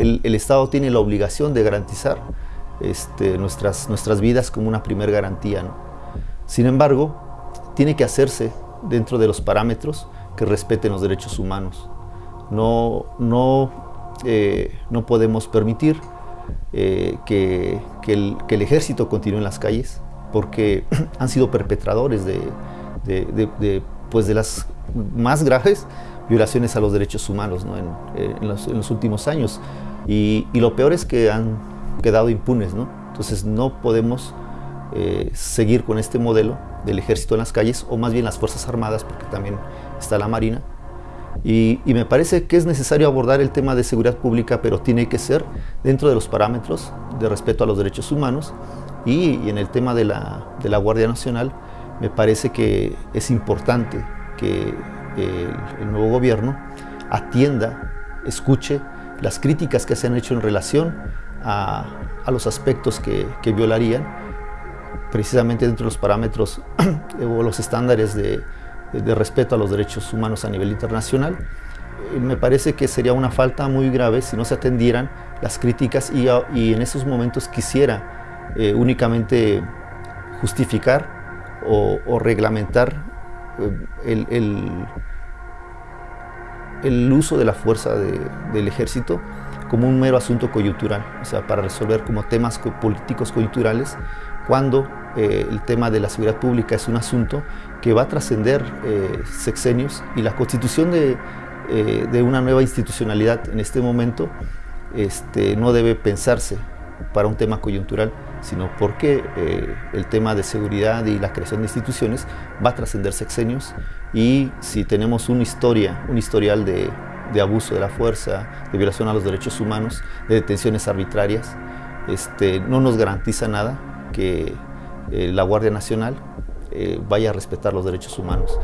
el, Estado tiene la obligación de garantizar este, nuestras, nuestras vidas como una primer garantía. Sin embargo, tiene que hacerse dentro de los parámetros que respeten los derechos humanos. No, no, eh, no podemos permitir eh, que, el, ejército continúe en las calles porque han sido perpetradores de, pues de las más graves violaciones a los derechos humanos en, los, últimos años. Y, lo peor es que han quedado impunes. ¿no? Entonces no podemos eh, seguir con este modelo del ejército en las calles, o más bien las Fuerzas Armadas, porque también está la Marina. Y, me parece que es necesario abordar el tema de seguridad pública, pero tiene que ser dentro de los parámetros de respeto a los derechos humanos. Y, en el tema de la, de la Guardia Nacional, me parece que es importante que el, nuevo gobierno atienda, escuche las críticas que se han hecho en relación a, los aspectos que, violarían precisamente dentro de los parámetros o los estándares de, respeto a los derechos humanos a nivel internacional. Eh, me parece que sería una falta muy grave si no se atendieran las críticas y, en esos momentos quisiera eh, únicamente justificar o reglamentar el, uso de la fuerza del ejército como un mero asunto coyuntural, o sea, para resolver como temas políticos coyunturales, cuando eh, el tema de la seguridad pública es un asunto que va a trascender eh, sexenios y la constitución de, eh, de, una nueva institucionalidad en este momento este, no debe pensarse para un tema coyuntural, sino porque eh, el tema de seguridad y la creación de instituciones va a trascender sexenios y si tenemos una historia, un historial de, abuso de la fuerza, de violación a los derechos humanos, de detenciones arbitrarias, este, no nos garantiza nada que eh, la Guardia Nacional eh, vaya a respetar los derechos humanos.